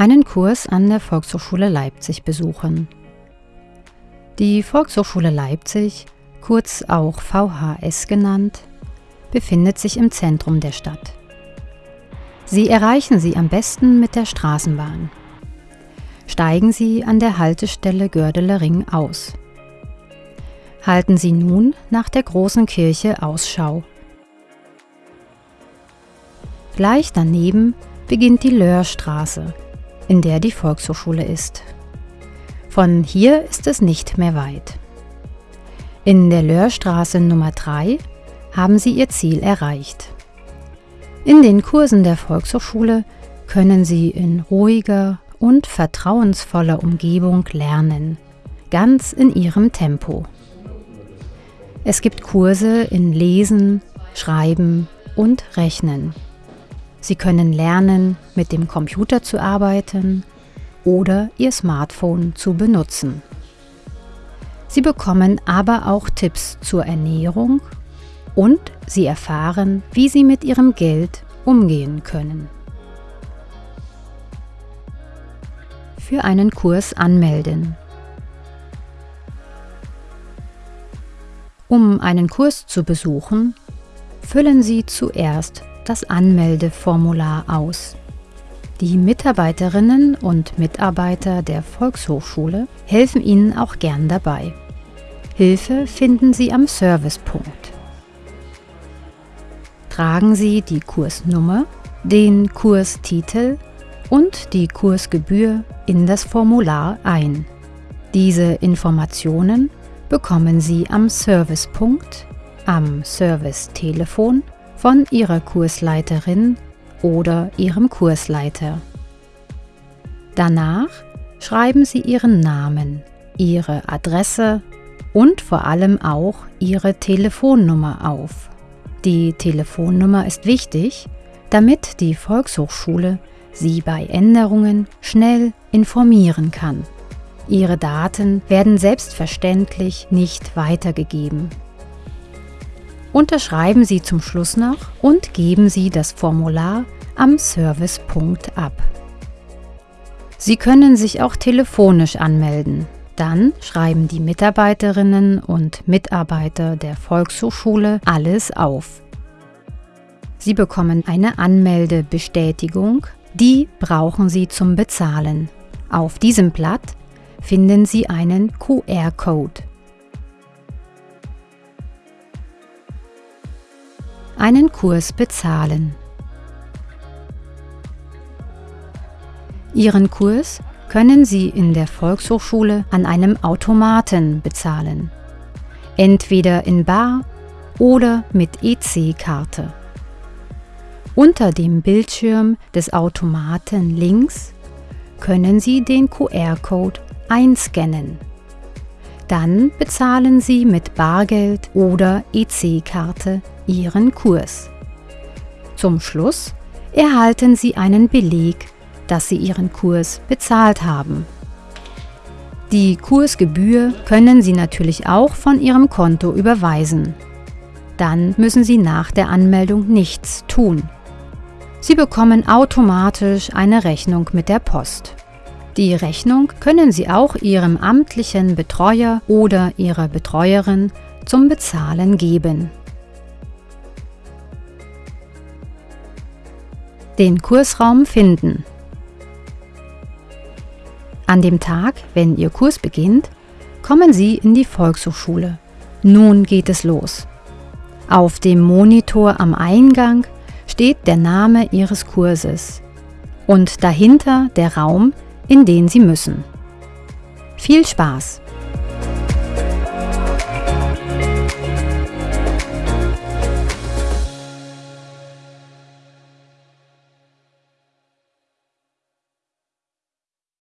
einen Kurs an der Volkshochschule Leipzig besuchen. Die Volkshochschule Leipzig, kurz auch VHS genannt, befindet sich im Zentrum der Stadt. Sie erreichen sie am besten mit der Straßenbahn. Steigen Sie an der Haltestelle Gördeler Ring aus. Halten Sie nun nach der großen Kirche Ausschau. Gleich daneben beginnt die Löhrstraße, in der die Volkshochschule ist. Von hier ist es nicht mehr weit. In der Löhrstraße Nummer 3 haben Sie Ihr Ziel erreicht. In den Kursen der Volkshochschule können Sie in ruhiger und vertrauensvoller Umgebung lernen, ganz in Ihrem Tempo. Es gibt Kurse in Lesen, Schreiben und Rechnen. Sie können lernen, mit dem Computer zu arbeiten oder Ihr Smartphone zu benutzen. Sie bekommen aber auch Tipps zur Ernährung und Sie erfahren, wie Sie mit Ihrem Geld umgehen können. Für einen Kurs anmelden. Um einen Kurs zu besuchen, füllen Sie zuerst das Anmeldeformular aus. Die Mitarbeiterinnen und Mitarbeiter der Volkshochschule helfen Ihnen auch gern dabei. Hilfe finden Sie am Servicepunkt. Tragen Sie die Kursnummer, den Kurstitel und die Kursgebühr in das Formular ein. Diese Informationen bekommen Sie am Servicepunkt, am Servicetelefon von Ihrer Kursleiterin oder Ihrem Kursleiter. Danach schreiben Sie Ihren Namen, Ihre Adresse und vor allem auch Ihre Telefonnummer auf. Die Telefonnummer ist wichtig, damit die Volkshochschule Sie bei Änderungen schnell informieren kann. Ihre Daten werden selbstverständlich nicht weitergegeben. Unterschreiben Sie zum Schluss noch und geben Sie das Formular am Servicepunkt ab. Sie können sich auch telefonisch anmelden. Dann schreiben die Mitarbeiterinnen und Mitarbeiter der Volkshochschule alles auf. Sie bekommen eine Anmeldebestätigung, die brauchen Sie zum Bezahlen. Auf diesem Blatt finden Sie einen QR-Code. Einen Kurs bezahlen. Ihren Kurs können Sie in der Volkshochschule an einem Automaten bezahlen, entweder in Bar oder mit EC-Karte. Unter dem Bildschirm des Automaten links können Sie den QR-Code einscannen. Dann bezahlen Sie mit Bargeld oder EC-Karte Ihren Kurs. Zum Schluss erhalten Sie einen Beleg, dass Sie Ihren Kurs bezahlt haben. Die Kursgebühr können Sie natürlich auch von Ihrem Konto überweisen. Dann müssen Sie nach der Anmeldung nichts tun. Sie bekommen automatisch eine Rechnung mit der Post. Die Rechnung können Sie auch Ihrem amtlichen Betreuer oder Ihrer Betreuerin zum Bezahlen geben. Den Kursraum finden. An dem Tag, wenn Ihr Kurs beginnt, kommen Sie in die Volkshochschule. Nun geht es los. Auf dem Monitor am Eingang steht der Name Ihres Kurses und dahinter der Raum, in den Sie müssen. Viel Spaß!